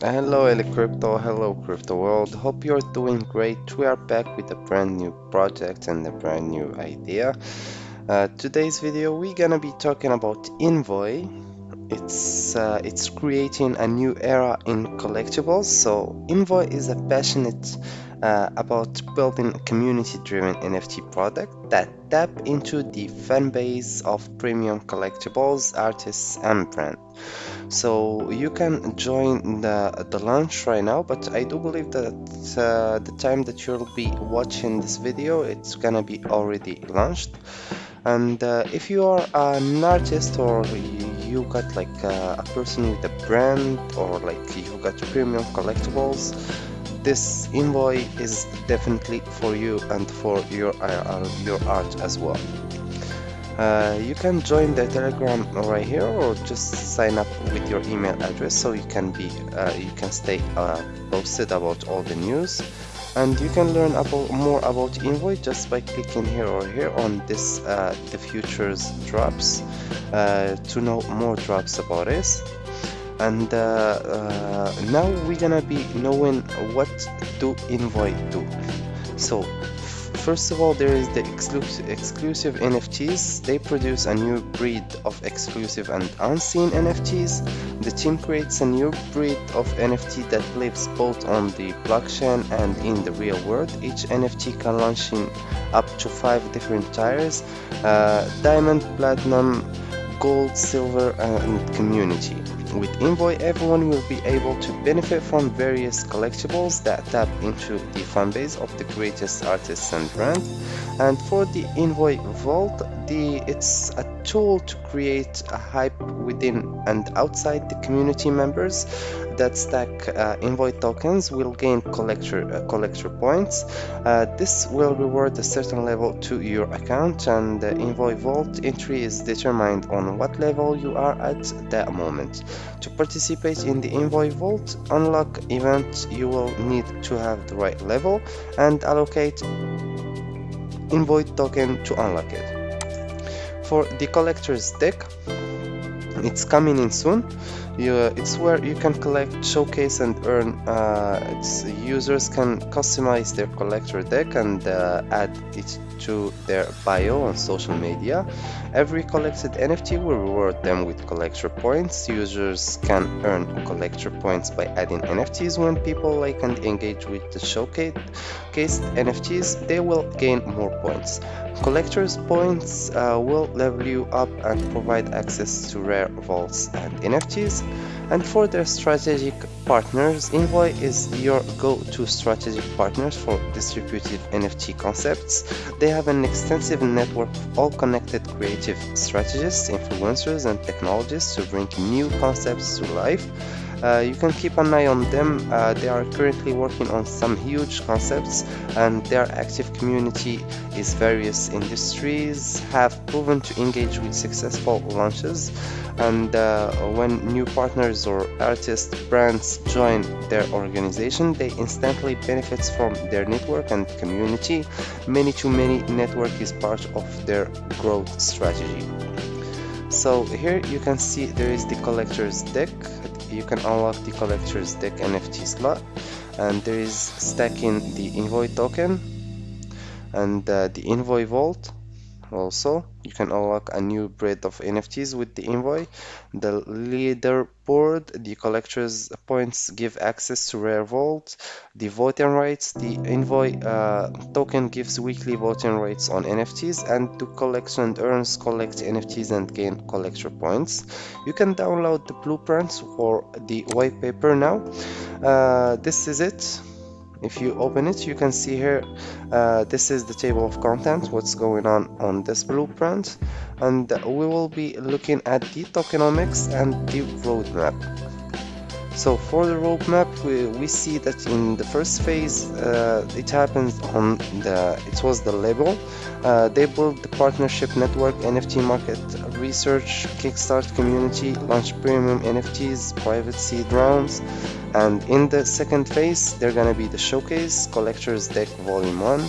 Hello Crypto, hello Crypto World. Hope you're doing great. We are back with a brand new project and a brand new idea. Uh, today's video we're gonna be talking about Envoy. It's uh, it's creating a new era in collectibles. So Envoy is a passionate uh, about building a community-driven NFT product that tap into the fan base of premium collectibles, artists, and brands. So you can join the, the launch right now, but I do believe that uh, the time that you'll be watching this video, it's gonna be already launched. And uh, if you are an artist or you got like uh, a person with a brand or like you got premium collectibles, this Envoy is definitely for you and for your uh, your art as well. Uh, you can join the telegram right here or just sign up with your email address so you can be uh, you can stay uh, posted about all the news and you can learn about more about Envoy just by clicking here or here on this uh, the futures drops uh, to know more drops about this and now we're gonna be knowing what do Envoy do so First of all, there is the exclusive, exclusive NFTs. They produce a new breed of exclusive and unseen NFTs. The team creates a new breed of NFT that lives both on the blockchain and in the real world. Each NFT can launch in up to five different tiers, uh, diamond, platinum, gold, silver, and community. With Envoy, everyone will be able to benefit from various collectibles that tap into the fanbase of the greatest artists and brands. And for the Envoy Vault, the, it's a tool to create a hype within and outside the community members that stack uh, Envoy tokens will gain collector uh, collector points. Uh, this will reward a certain level to your account and the Envoy Vault entry is determined on what level you are at that moment. To participate in the Envoy Vault. Unlock event you will need to have the right level and allocate Envoy token to unlock it. For the collector's deck, it's coming in soon. You, it's where you can collect showcase and earn uh, users can customize their collector deck and uh, add it to their bio on social media every collected nft will reward them with collector points. Users can earn collector points by adding nfts when people like and engage with the showcased nfts they will gain more points. Collectors points uh, will level you up and provide access to rare vaults and nfts and for their strategic partners, Envoy is your go-to strategic partners for distributed NFT concepts. They have an extensive network of all connected creative strategists, influencers, and technologists to bring new concepts to life. Uh, you can keep an eye on them. Uh, they are currently working on some huge concepts and their active community is various industries have proven to engage with successful launches. And uh, when new partners or artist brands join their organization they instantly benefits from their network and community. Many to many network is part of their growth strategy. So here you can see there is the collector's deck you can unlock the collector's deck NFT slot. And there is stacking the envoy token and uh, the envoy vault also you can unlock a new breed of nfts with the envoy. The leaderboard the collectors points give access to rare vault. The voting rights the envoy uh, token gives weekly voting rights on nfts and to collect and earns collect nfts and gain collector points. You can download the blueprints or the white paper now. Uh, this is it if you open it you can see here uh, this is the table of contents what's going on on this blueprint. And we will be looking at the tokenomics and the roadmap so for the roadmap we, we see that in the first phase uh, it happens on the it was the label. Uh, they built the partnership network NFT market research kickstart community launch premium NFTs private seed rounds. And in the second phase they're gonna be the showcase collectors deck volume 1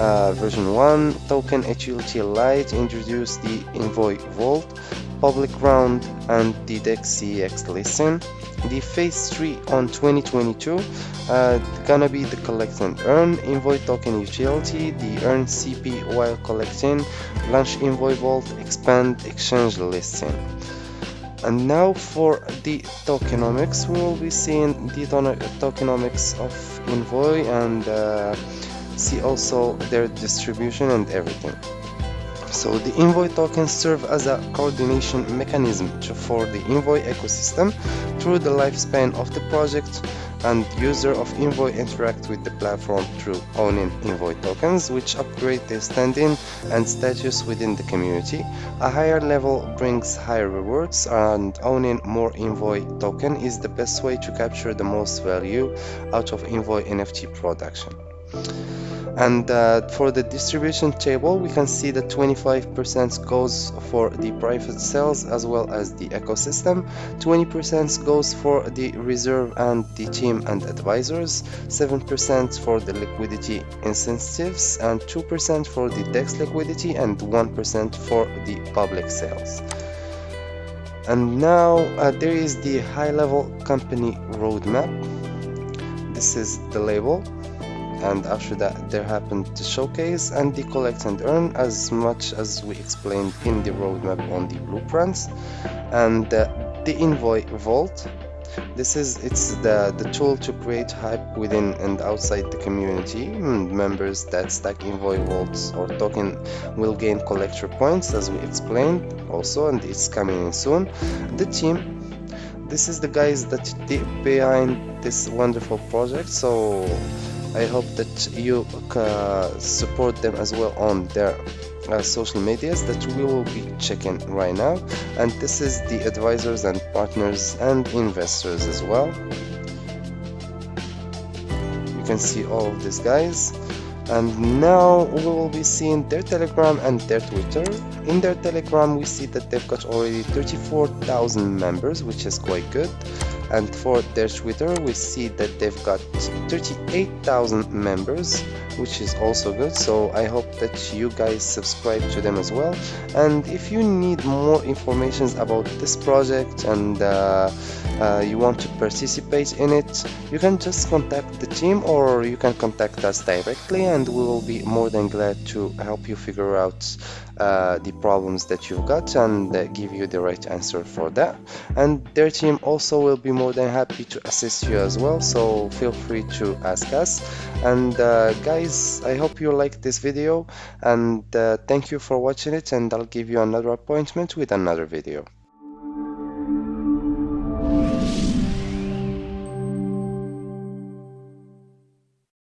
uh, version 1 token HULT Lite introduce the envoy vault public round and the DEX listing. The phase 3 on 2022 uh, gonna be the collect and earn Envoy token utility, the earn CP while collecting, launch Envoy Vault, expand exchange listing. And now for the tokenomics, we will be seeing the tokenomics of Envoy and uh, see also their distribution and everything. So the Envoy tokens serve as a coordination mechanism for the Envoy ecosystem through the lifespan of the project and user of Envoy interact with the platform through owning Envoy tokens which upgrade their standing and status within the community. A higher level brings higher rewards and owning more Envoy token is the best way to capture the most value out of Envoy NFT production and uh, for the distribution table we can see that 25% goes for the private sales as well as the ecosystem. 20% goes for the reserve and the team and advisors. 7% for the liquidity incentives and 2% for the dex liquidity and 1% for the public sales. And now uh, there is the high level company roadmap. This is the label and after that there happened the showcase and the collect and earn as much as we explained in the roadmap on the blueprints. And uh, the envoy vault this is it's the the tool to create hype within and outside the community. Hmm, members that stack envoy vaults or token will gain collector points as we explained also and it's coming in soon. The team this is the guys that behind this wonderful project so I hope that you uh, support them as well on their uh, social medias that we will be checking right now. And this is the advisors and partners and investors as well. You can see all of these guys. And now we will be seeing their telegram and their twitter in their telegram we see that they've got already 34,000 members which is quite good. And for their Twitter we see that they've got 38,000 members which is also good. So I hope that you guys subscribe to them as well. And if you need more information about this project and uh, uh, you want to participate in it you can just contact the team or you can contact us directly and we will be more than glad to help you figure out uh, the problems that you've got and give you the right answer for that. And their team also will be more than happy to assist you as well so feel free to ask us. And uh, guys I hope you like this video and uh, thank you for watching it and I'll give you another appointment with another video